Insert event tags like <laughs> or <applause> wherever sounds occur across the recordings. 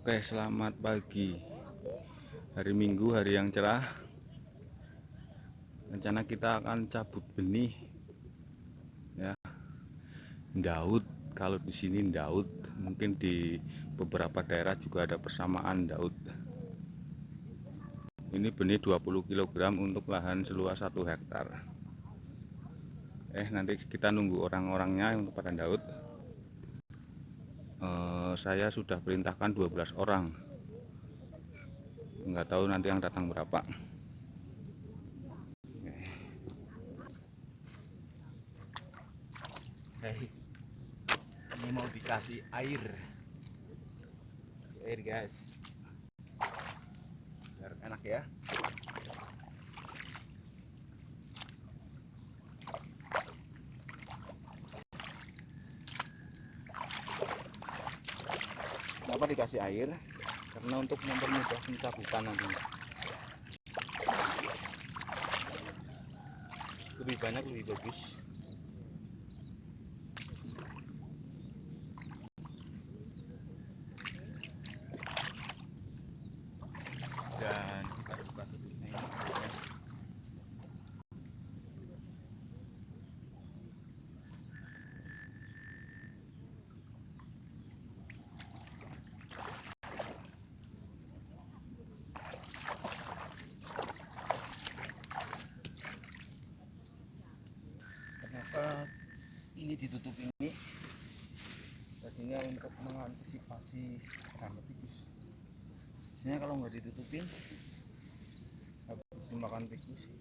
Oke selamat pagi. Hari Minggu hari yang cerah. Rencana kita akan cabut benih ya. Daud kalau di sini Daud mungkin di beberapa daerah juga ada persamaan Daud. Ini benih 20 kg untuk lahan seluas 1 hektar. Eh nanti kita nunggu orang-orangnya untuk pada Daud saya sudah perintahkan 12 orang. Nggak tahu nanti yang datang berapa. Hei, ini mau dikasih air. Air guys. Biar enak ya kenapa dikasih air karena untuk mempermudah pencabutan nanti. Lebih banyak lebih bagus dan kita buka tutupnya ini ya. kenapa ini ditutup ini tadinya untuk hama tikus biasanya kalau nggak ditutupin habis dimakan tikus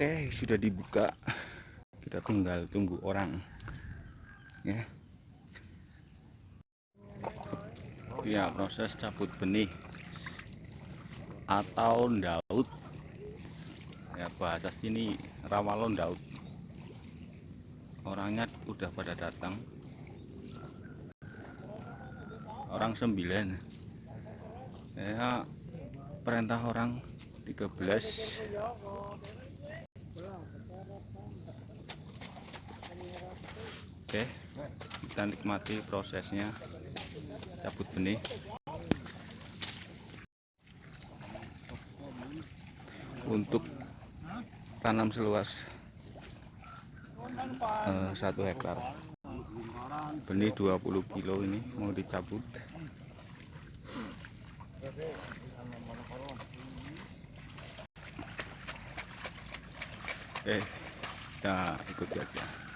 Oke sudah dibuka. Kita tinggal tunggu orang. Ya. Ya proses cabut benih atau daud ya bahasa sini rawalon daud orangnya udah pada datang. Orang sembilan. Ya perintah orang 13 Oke, kita nikmati prosesnya cabut benih. Untuk tanam seluas eh, satu hektar, benih 20 kilo ini mau dicabut. Oke, kita ikuti aja.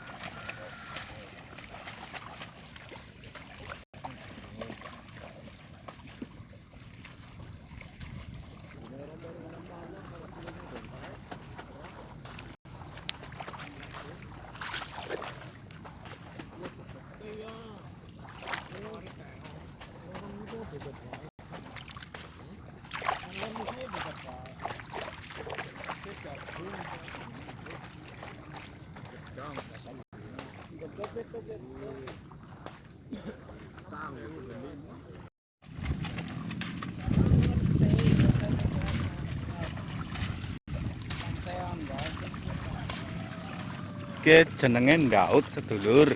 Oke, jenenge Daud sedulur.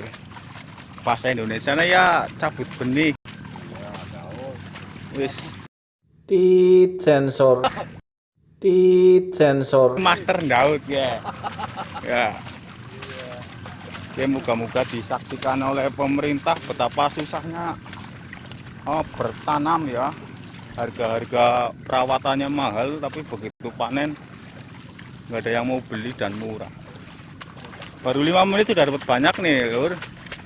Bahasa Indonesia ya cabut benih. Wis di sensor di sensor Master Daud ya. <laughs> Ya. Oke, moga-moga disaksikan oleh pemerintah betapa susahnya oh, bertanam ya. Harga-harga perawatannya mahal tapi begitu panen nggak ada yang mau beli dan murah. Baru lima menit sudah dapat banyak nih, Lur.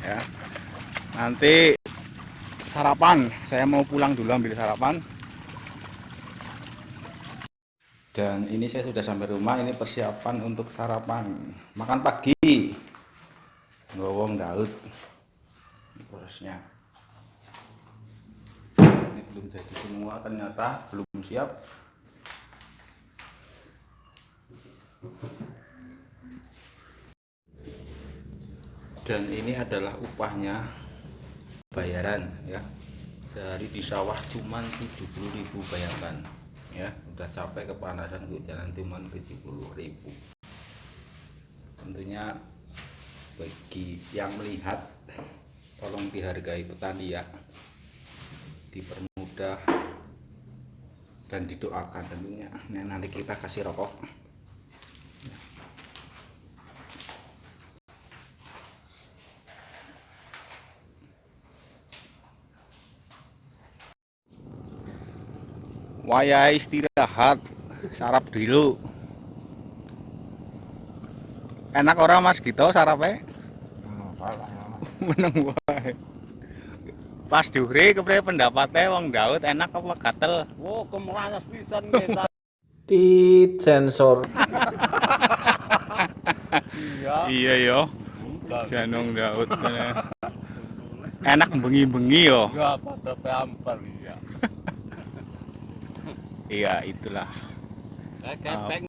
Ya. Nanti sarapan, saya mau pulang dulu ambil sarapan. dan ini saya sudah sampai rumah ini persiapan untuk sarapan makan pagi ngowong daud prosesnya ini belum jadi semua ternyata belum siap dan ini adalah upahnya bayaran ya. Sehari di sawah cuman 70.000 bayangkan ya. Udah capek kepanasan jalan cuman 70.000 tentunya bagi yang melihat tolong dihargai petani ya. Dipermudah dan didoakan tentunya. Nah, nanti kita kasih rokok waya istirahat sarap dulu. Enak orang mas? Gitu sarapnya? Meneng wae. Pas diure kepriye pendapatnya? Wong Daud enak apa gatel? Wow, kemeranas pisan kita. Tit sensor. Iya. iya. Yo Janong Daud enak bengi-bengi yo. Ya, pada peampar ya. Iya itulah kepeng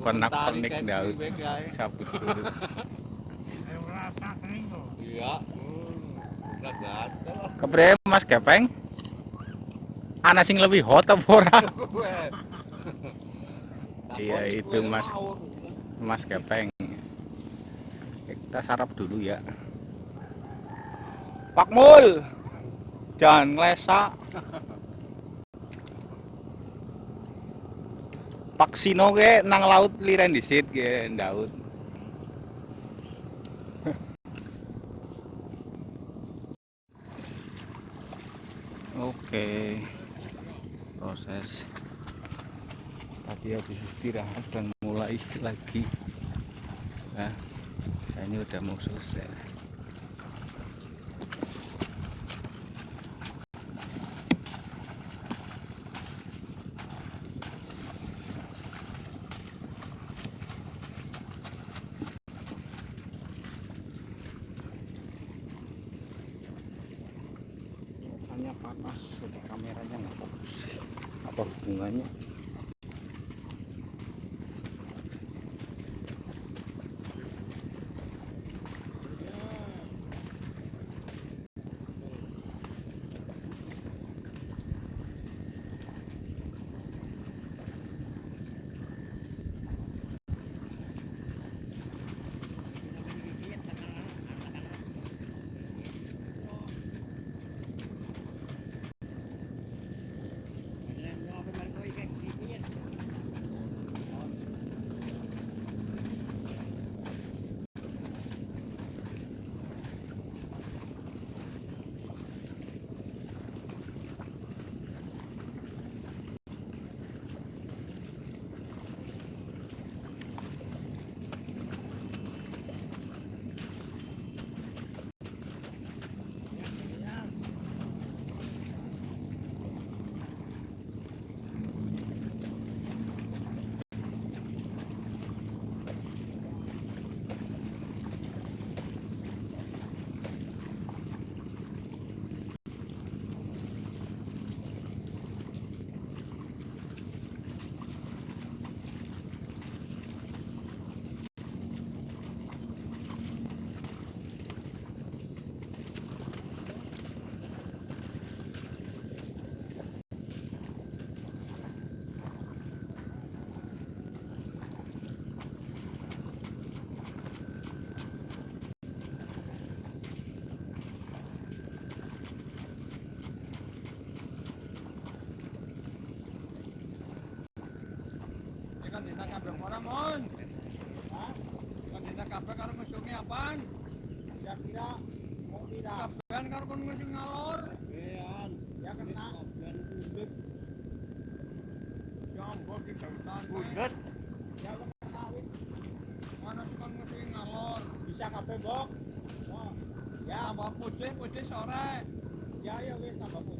Komentari Daud <laughs> Iya. Udah gatel. kepriye mas Gepeng ana sing lebih hot apa ora <laughs> Iya, itu, Mas. Mas Gepeng. Kita sarap dulu ya. Pak Mul. Jangan ngelesak. <laughs> Pak Sino ke nang laut liren disit ke Daud. Oke. Proses tadi habis istirahat dan mulai lagi nah ini udah mau selesai panas udah kameranya nggak fokus. Apa hubungannya kan dina kabeh ora mon. Hah? Kan dina kabeh karo musuhe apaan? Kira-kira mau kira kabehan karo kon ngalor. Kabehan. Ya kena kabehan budut. Ya ampun ki. Ya kena wit. Mana kon musuh ngalor. Bisa kabeh, Bok. Ya, tambah putih, putih sore. Ya, ya wis tambah putih.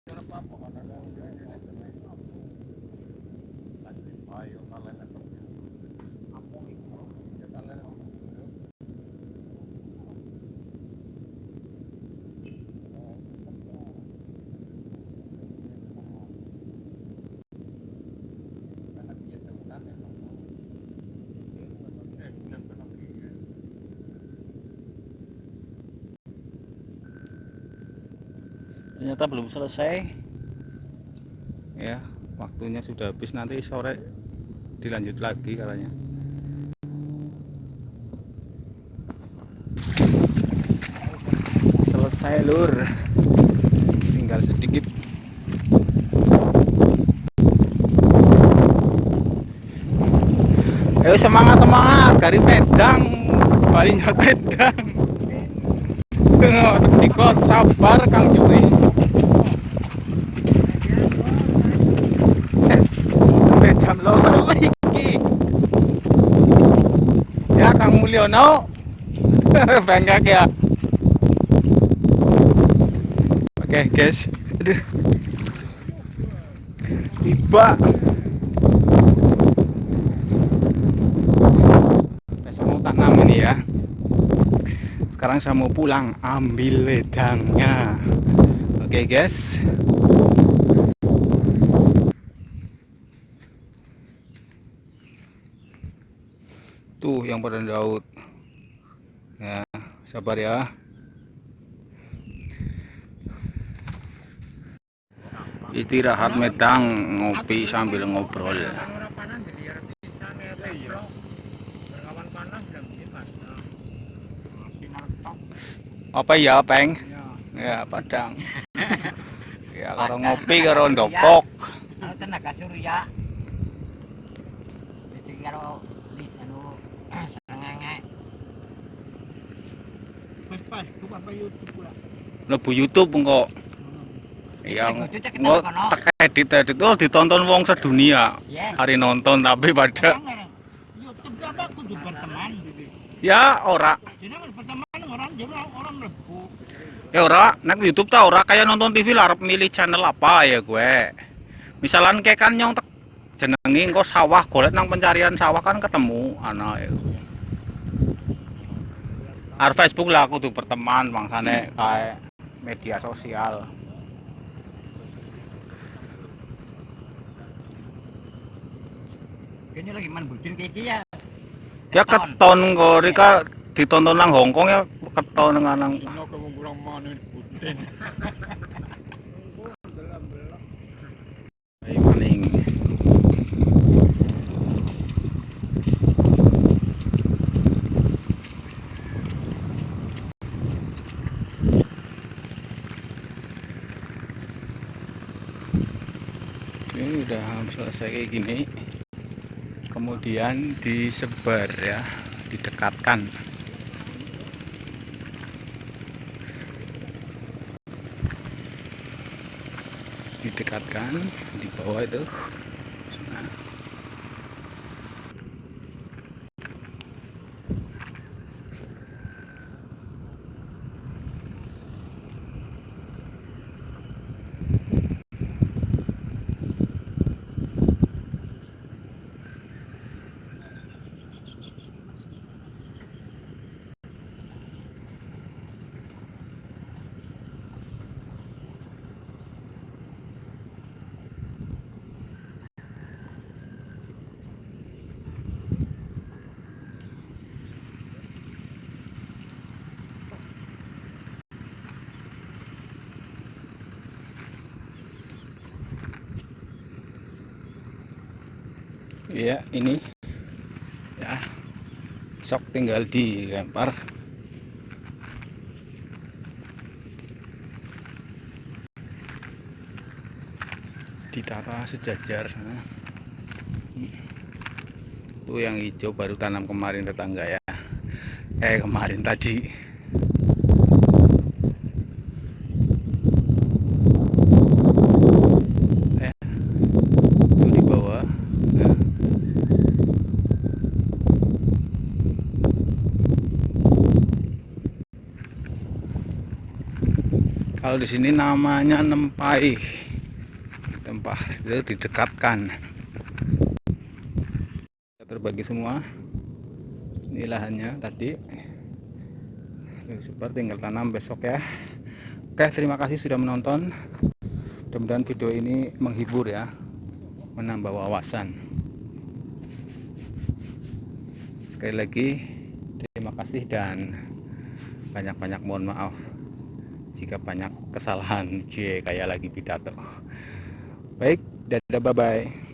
ternyata belum selesai. Ya waktunya sudah habis. Nanti sore dilanjut lagi katanya. Selesai lur. Tinggal sedikit. Ayo semangat semangat. Dari pedang. Balinya pedang. Ikut sabar kang Juri sampai jam loro iki Mulyono <laughs> bengkak ya. Oke guys. Aduh. Tiba. Besok mau tanam ini ya. Sekarang saya mau pulang ambil wedangnya. Oke guys tuh yang pada Daud. Ya sabar ya. Istirahat medang ngopi sambil ngobrol. Apa ya peng? Ya padang. Ya kalau ngopi karo ndokok tenaga surya. Karo di anu sengenge. pas pas buka apa YouTube pula lebu YouTube engko. Ya cek kita engko kono. tek edit edit oh ditonton wong sedunia. Ya. hari nonton tapi pada YouTube apa? Kudu berteman. ya ora. Jadi berteman orang jadi orang lebu. ya ora. Nek YouTube ta ora kayak nonton TV lah arep milih channel apa ya gue. Misalan kayak kan nyong tek jenengi engko sawah golek nang pencarian sawah kan ketemu. Ana ya Ar Facebook lah aku tuh berteman bangsane kayak media sosial. Ini lagi man bucin kayak ya. ya keton. kok Rika ditonton nang Hongkong ya keton nang nang <laughs> ini udah selesai kayak gini kemudian disebar ya didekatkan. Didekatkan di bawah itu Nah. Iya, ini ya sok tinggal dilempar. Ditata sejajar. Itu yang hijau baru tanam kemarin tetangga ya. Eh kemarin tadi. Ya. Itu di bawah. Ya. Kalau di sini namanya nempai. Tempat itu didekatkan. Terbagi semua. Ini lahannya tadi. Super tinggal tanam besok ya. Oke terima kasih sudah menonton. Mudah-mudahan video ini menghibur ya. Menambah wawasan. Sekali lagi terima kasih dan banyak-banyak mohon maaf. Jika banyak kesalahan. Cie kayak lagi pidato. Baik dadah bye bye